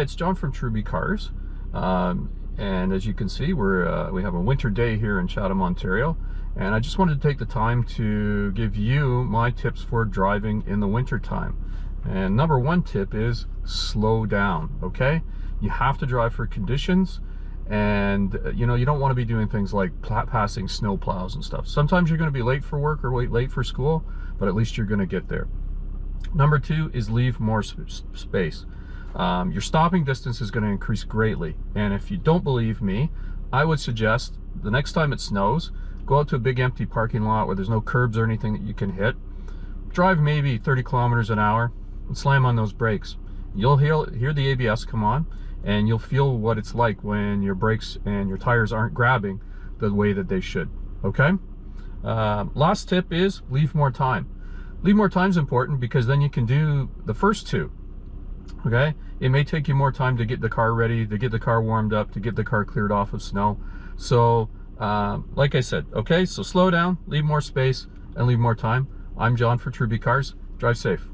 It's John from Truby Cars. Um, and as you can see, we're, uh, we have a winter day here in Chatham, Ontario. And I just wanted to take the time to give you my tips for driving in the winter time. And number one tip is slow down, okay? You have to drive for conditions and uh, you know you don't want to be doing things like passing snow plows and stuff sometimes you're going to be late for work or wait late for school but at least you're going to get there number two is leave more sp space um, your stopping distance is going to increase greatly. And if you don't believe me I would suggest the next time it snows go out to a big empty parking lot where there's no curbs or anything that you can hit. Drive maybe 30 kilometers an hour and slam on those brakes. You'll hear, hear the ABS come on and you'll feel what it's like when your brakes and your tires aren't grabbing the way that they should okay? Uh, last tip is leave more time. Leave more time is important because then you can do the first two okay? It may take you more time to get the car ready to get the car warmed up to get the car cleared off of snow. So uh, like I said okay? So slow down leave more space and leave more time. I'm John for Truby Cars. Drive safe